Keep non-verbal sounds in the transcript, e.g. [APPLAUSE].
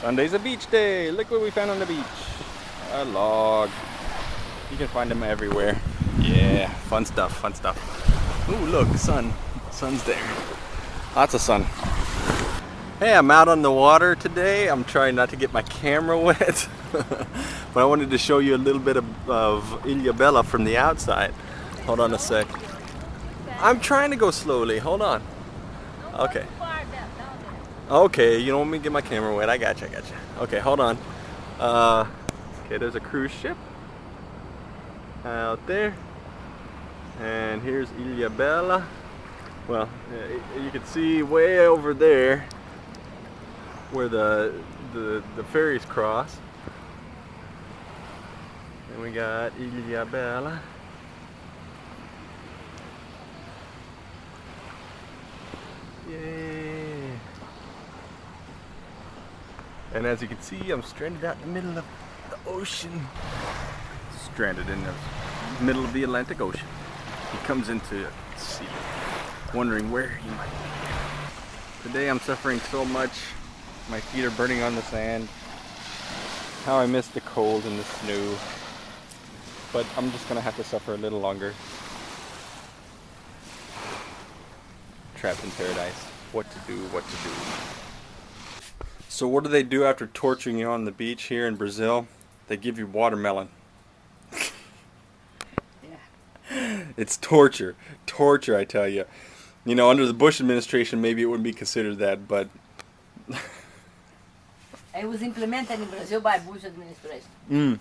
Sunday's a beach day. Look what we found on the beach. A log. You can find them everywhere. Yeah, fun stuff, fun stuff. Ooh, look, sun. Sun's there. Lots of sun. Hey, I'm out on the water today. I'm trying not to get my camera [LAUGHS] wet. but I wanted to show you a little bit of, of Bella from the outside. Hold on a sec. I'm trying to go slowly. Hold on. Okay. Okay, you don't want me to get my camera wet. I got you, I got you. Okay, hold on. Uh, okay, there's a cruise ship out there. And here's Ilha. Well, you can see way over there where the, the, the ferries cross. And we got Ilhabela. And as you can see, I'm stranded out in the middle of the ocean. Stranded in the middle of the Atlantic Ocean. He comes into sea, wondering where he might be. Today I'm suffering so much. My feet are burning on the sand. How I miss the cold and the snow. But I'm just gonna have to suffer a little longer. Trapped in paradise. What to do, what to do. So what do they do after torturing you on the beach here in Brazil? They give you watermelon. yeah. It's torture. Torture, I tell you. You know, under the Bush administration, maybe it wouldn't be considered that, but... [LAUGHS] it was implemented in Brazil by Bush administration. Mm.